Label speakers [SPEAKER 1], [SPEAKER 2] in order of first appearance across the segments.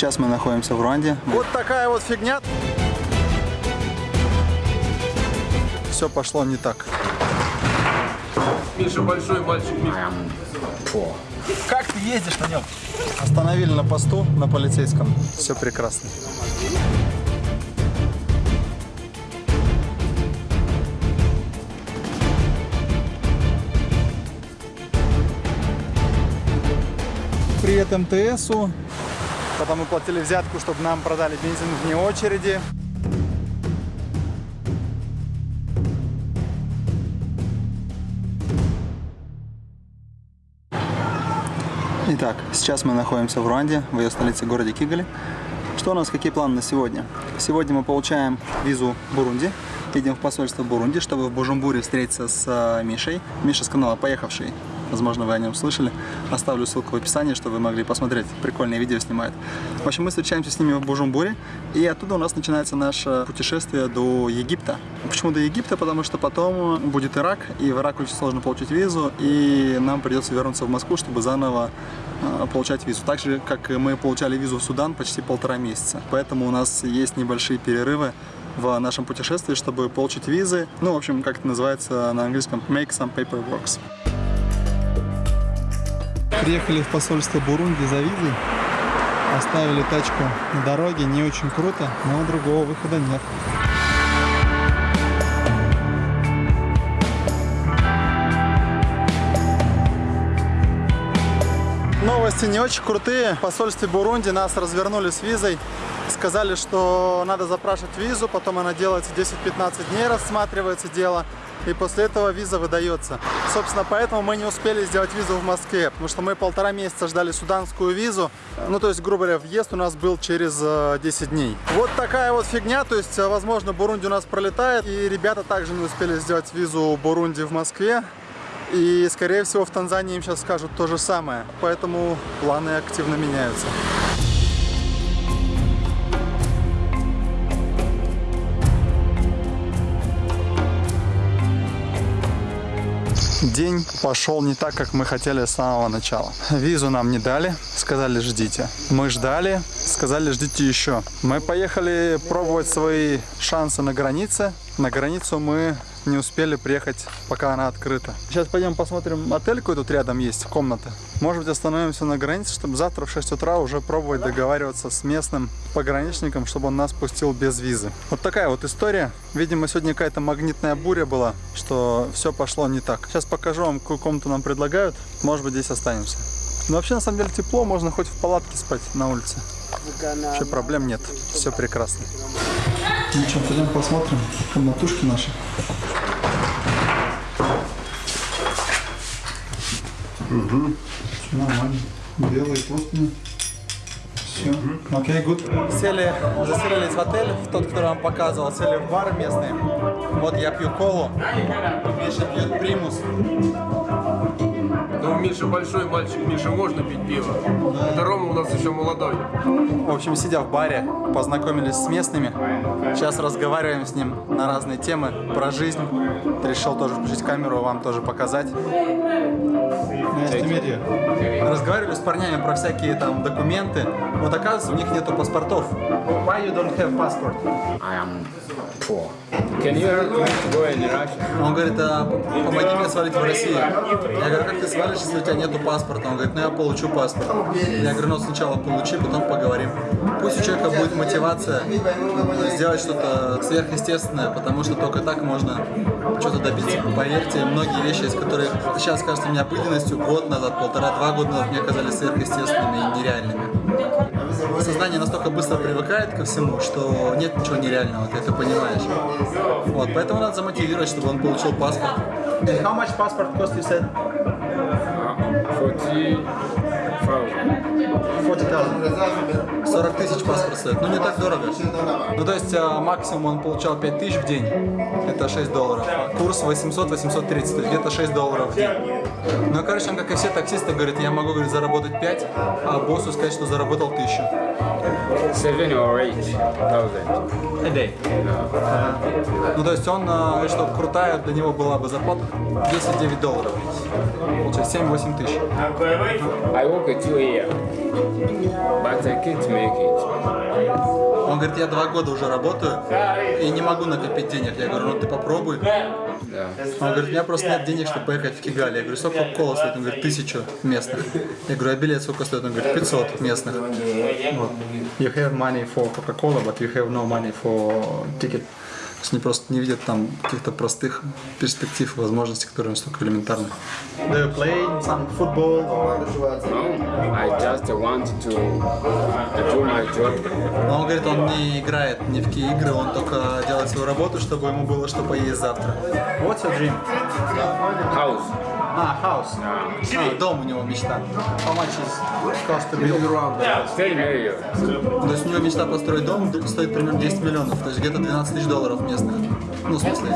[SPEAKER 1] Сейчас мы находимся в Руанде. Вот такая вот фигня. Все пошло не так.
[SPEAKER 2] Миша большой мальчик. Миша.
[SPEAKER 1] Как ты ездишь на нем? Остановили на посту, на полицейском. Все прекрасно. Привет МТСу. Потом мы платили взятку, чтобы нам продали бензин вне очереди. Итак, сейчас мы находимся в Руанде, в ее столице, городе Кигали. Что у нас, какие планы на сегодня? Сегодня мы получаем визу Бурунди, едем в посольство Бурунди, чтобы в Бужумбуре встретиться с э, Мишей. Миша с канала «Поехавший», возможно, вы о нем слышали. Оставлю ссылку в описании, чтобы вы могли посмотреть. Прикольные видео снимает. В общем, мы встречаемся с ними в Бужумбуре, и оттуда у нас начинается наше путешествие до Египта. Почему до Египта? Потому что потом будет Ирак, и в Ирак очень сложно получить визу, и нам придется вернуться в Москву, чтобы заново э, получать визу. Так же, как мы получали визу в Судан почти полтора месяца. Поэтому у нас есть небольшие перерывы в нашем путешествии, чтобы получить визы. Ну, в общем, как это называется на английском, make some paperworks. Приехали в посольство Бурунди за визой. Оставили тачку на дороге, не очень круто, но другого выхода нет. Новости не очень крутые. В посольстве Бурунди нас развернули с визой. Сказали, что надо запрашивать визу, потом она делается 10-15 дней, рассматривается дело. И после этого виза выдается. Собственно, поэтому мы не успели сделать визу в Москве, потому что мы полтора месяца ждали суданскую визу. Ну, то есть, грубо говоря, въезд у нас был через 10 дней. Вот такая вот фигня, то есть, возможно, Бурунди у нас пролетает, и ребята также не успели сделать визу Бурунди в Москве. И, скорее всего, в Танзании им сейчас скажут то же самое. Поэтому планы активно меняются. День пошел не так, как мы хотели с самого начала. Визу нам не дали, сказали ждите. Мы ждали, сказали ждите еще. Мы поехали пробовать свои шансы на границе. На границу мы не успели приехать, пока она открыта. Сейчас пойдем посмотрим отель, какой тут рядом есть, комната. Может быть остановимся на границе, чтобы завтра в 6 утра уже пробовать договариваться с местным пограничником, чтобы он нас пустил без визы. Вот такая вот история. Видимо, сегодня какая-то магнитная буря была, что все пошло не так. Сейчас покажу вам, какую комнату нам предлагают. Может быть, здесь останемся. Но вообще, на самом деле, тепло, можно хоть в палатке спать на улице. Вообще проблем нет, все прекрасно. Ну что, пойдем посмотрим комнатушки наши.
[SPEAKER 3] Угу.
[SPEAKER 1] Все нормально. Белые простыни. Все. Окей, гуд. Сели, заселились в отель, в тот, который вам показывал, сели в бар местный. Вот я пью колу, Миша пьет примус.
[SPEAKER 2] Ну, Миша большой мальчик, Миша, можно пить пиво. Это Рома у нас еще молодой.
[SPEAKER 1] В общем, сидя в баре, познакомились с местными. Сейчас разговариваем с ним на разные темы про жизнь. Решил тоже включить камеру, вам тоже показать. Разговаривали с парнями про всякие там документы. Вот оказывается, у них нету паспортов. Why you don't have passport?
[SPEAKER 3] I am poor. Can you go in Russia?
[SPEAKER 1] Он говорит, а, помоги мне свалить в Россию. Я говорю, как ты свалишь, если у тебя нету паспорта? Он говорит, ну я получу паспорт. Я говорю, ну сначала получи, потом поговорим. Пусть у человека будет мотивация сделать что-то сверхъестественное, потому что только так можно что-то добиться. Поверьте, многие вещи, из которых сейчас кажутся мне обыденностью, год назад, полтора-два года назад мне казались сверхъестественными и нереальными. Сознание настолько быстро привыкает ко всему, что нет ничего нереального, ты это понимаешь. Вот, поэтому надо замотивировать, чтобы он получил паспорт. And how much passport cost you said?
[SPEAKER 3] 40,000.
[SPEAKER 1] 40 40 тысяч паспорт стоит. Ну, не так дорого. Ну, то есть, а, максимум он получал 5 тысяч в день. Это 6 долларов. Курс 800-830, то есть где-то 6 долларов в день. Ну, короче, он, как и все таксисты, говорит, я могу, говорит, заработать 5, а боссу сказать, что заработал 1000.
[SPEAKER 3] Seven or eight thousand.
[SPEAKER 1] A day. Ну, то есть он, э, говорит, что крутая для него была бы зарплата 10-9 долларов. Получается 7-8 тысяч.
[SPEAKER 3] I work at 2 a.m. but I can't make it.
[SPEAKER 1] Он говорит, я два года уже работаю и не могу накопить денег. Я говорю, ну ты попробуй.
[SPEAKER 3] Да.
[SPEAKER 1] Он говорит, у меня просто нет денег, чтобы поехать в Кигали. Я говорю, сколько кола стоит? Он говорит, тысячу местных. Я говорю, а билет сколько стоит? Он говорит, 500 местных. Вот. You have money for Coca-Cola, but you have no money for ticket. То есть они просто не видят там каких-то простых перспектив, возможностей, которые настолько элементарны. Do you play some football?
[SPEAKER 3] No, I just want to do my job.
[SPEAKER 1] Но он говорит, он не играет ни в какие игры, он только делает свою работу, чтобы ему было что поесть завтра. What's your dream?
[SPEAKER 3] House.
[SPEAKER 1] А, house. А, дом у него мечта. How much is cost to build?
[SPEAKER 3] 10 million.
[SPEAKER 1] То есть у него мечта построить дом стоит примерно 10 миллионов, то есть где-то 12 тысяч долларов местных. Ну, в смысле,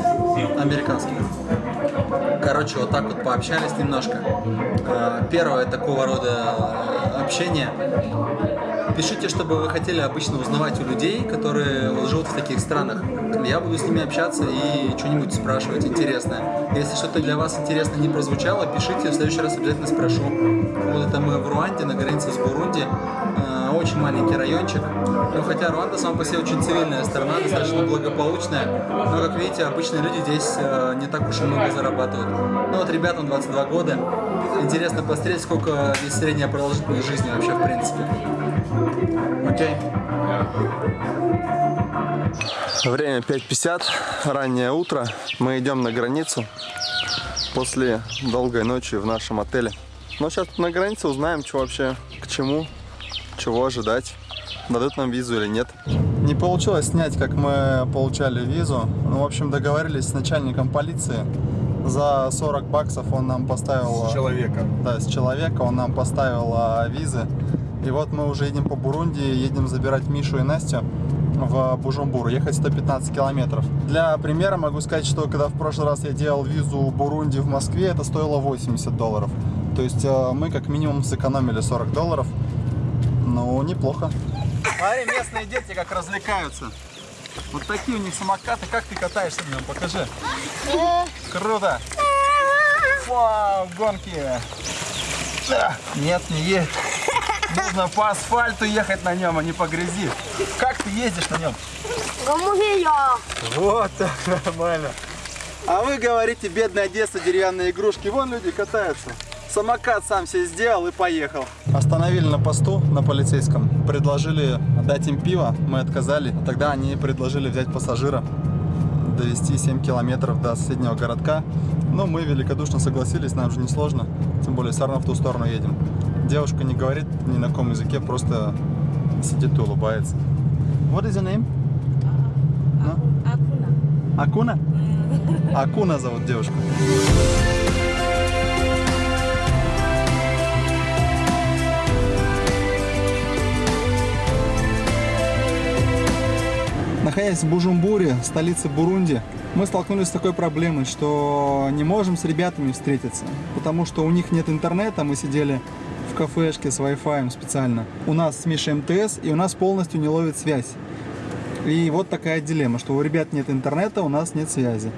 [SPEAKER 1] американских. Короче, вот так вот пообщались немножко. Э, Первое такого рода э, общение. Пишите, что бы вы хотели обычно узнавать у людей, которые живут в таких странах. Я буду с ними общаться и что-нибудь спрашивать интересное. Если что-то для вас интересно не прозвучало, пишите, в следующий раз обязательно спрошу. Вот это мы в Руанде, на границе с Бурунди. Э, Очень маленький райончик. Ну, хотя Руанда сама по себе очень цивильная страна, достаточно благополучная. Но, как видите, обычные люди здесь э, не так уж и много зарабатывают. Ну вот ребятам 22 года. Интересно посмотреть, сколько здесь средняя продолжительность жизни вообще в принципе. Окей.
[SPEAKER 4] Время 5.50, раннее утро. Мы идем на границу после долгой ночи в нашем отеле. Но сейчас на границе узнаем, что вообще, к чему, чего ожидать. Дадут нам визу или нет.
[SPEAKER 1] Не получилось снять, как мы получали визу. Ну, в общем, договорились с начальником полиции. За 40 баксов он нам поставил...
[SPEAKER 2] Человека.
[SPEAKER 1] Да, с человека он нам поставил а, визы. И вот мы уже едем по Бурунди, едем забирать Мишу и Настю в Бужумбур, ехать 115 километров. Для примера могу сказать, что когда в прошлый раз я делал визу Бурунди в Москве, это стоило 80 долларов. То есть э, мы как минимум сэкономили 40 долларов. Ну, неплохо. Смотри, местные дети как развлекаются. Вот такие у них самокаты. Как ты катаешься на нем? Покажи. Круто. Вау, гонки. Да. Нет, не едет. Нужно по асфальту ехать на нем, а не по грязи. Как ты ездишь на нем? Вот так, нормально. А вы говорите, бедная Одесса, деревянные игрушки. Вон люди катаются. Самокат сам себе сделал и поехал. Остановили на посту, на полицейском. Предложили дать им пиво, мы отказали. Тогда они предложили взять пассажира, довести 7 километров до соседнего городка. Но мы великодушно согласились, нам же не сложно. Тем более, все равно в ту сторону едем. Девушка не говорит ни на каком языке, просто сидит и улыбается. What is your name? Акуна? Акуна зовут девушку. Находясь в Бужумбуре, столице Бурунди, мы столкнулись с такой проблемой, что не можем с ребятами встретиться, потому что у них нет интернета, мы сидели в кафешке с Wi-Fi специально. У нас с Мишей МТС, и у нас полностью не ловит связь. И вот такая дилемма, что у ребят нет интернета, у нас нет связи.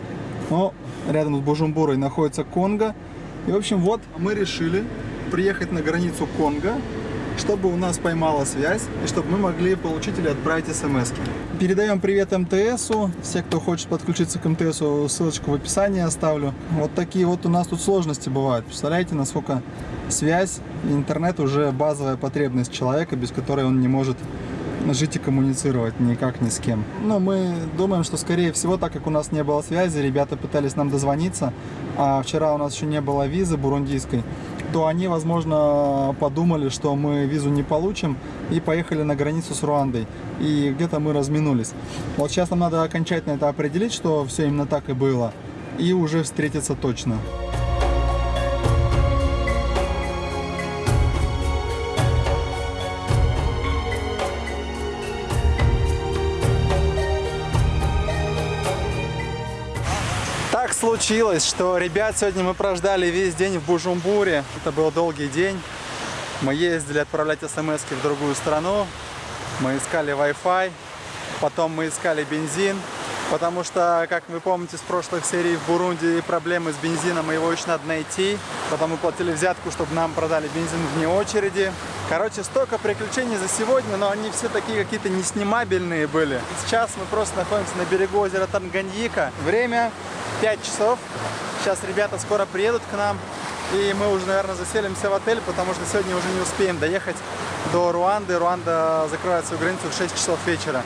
[SPEAKER 1] Но рядом с Бужумбурой находится Конго. И, в общем, вот мы решили приехать на границу Конго, чтобы у нас поймала связь, и чтобы мы могли получить или отправить смс -ки. Передаем привет МТСу. Все, кто хочет подключиться к МТСу, ссылочку в описании оставлю. Вот такие вот у нас тут сложности бывают. Представляете, насколько связь интернет уже базовая потребность человека, без которой он не может жить и коммуницировать никак ни с кем. Но мы думаем, что скорее всего, так как у нас не было связи, ребята пытались нам дозвониться, а вчера у нас еще не было визы бурундийской, то они, возможно, подумали, что мы визу не получим и поехали на границу с Руандой. И где-то мы разминулись. Вот сейчас нам надо окончательно это определить, что все именно так и было, и уже встретиться точно. Случилось, что ребят сегодня мы прождали весь день в Бужумбуре. Это был долгий день. Мы ездили отправлять смс в другую страну. Мы искали Wi-Fi, потом мы искали бензин, потому что, как вы помните с прошлых серий в Бурунди, проблемы с бензином, и его еще надо найти. Потом мы платили взятку, чтобы нам продали бензин вне очереди. Короче, столько приключений за сегодня, но они все такие какие-то неснимабельные были. Сейчас мы просто находимся на берегу озера Танганьика. Время 5 часов. Сейчас ребята скоро приедут к нам. И мы уже, наверное, заселимся в отель, потому что сегодня уже не успеем доехать до Руанды. Руанда закрывает свою границу в 6 часов вечера.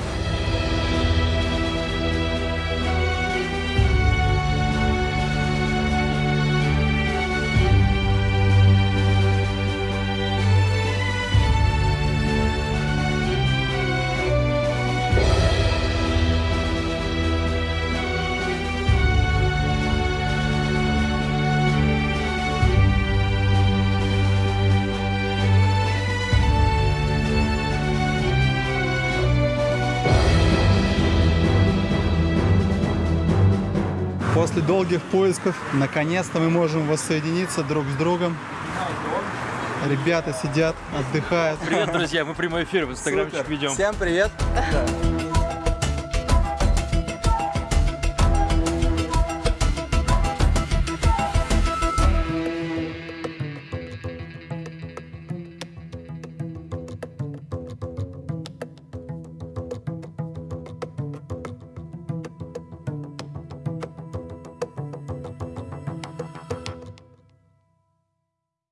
[SPEAKER 1] После долгих поисков, наконец-то мы можем воссоединиться друг с другом. Ребята сидят, отдыхают.
[SPEAKER 5] Привет, друзья, мы прямой эфир в инстаграмчик ведем.
[SPEAKER 1] Всем привет.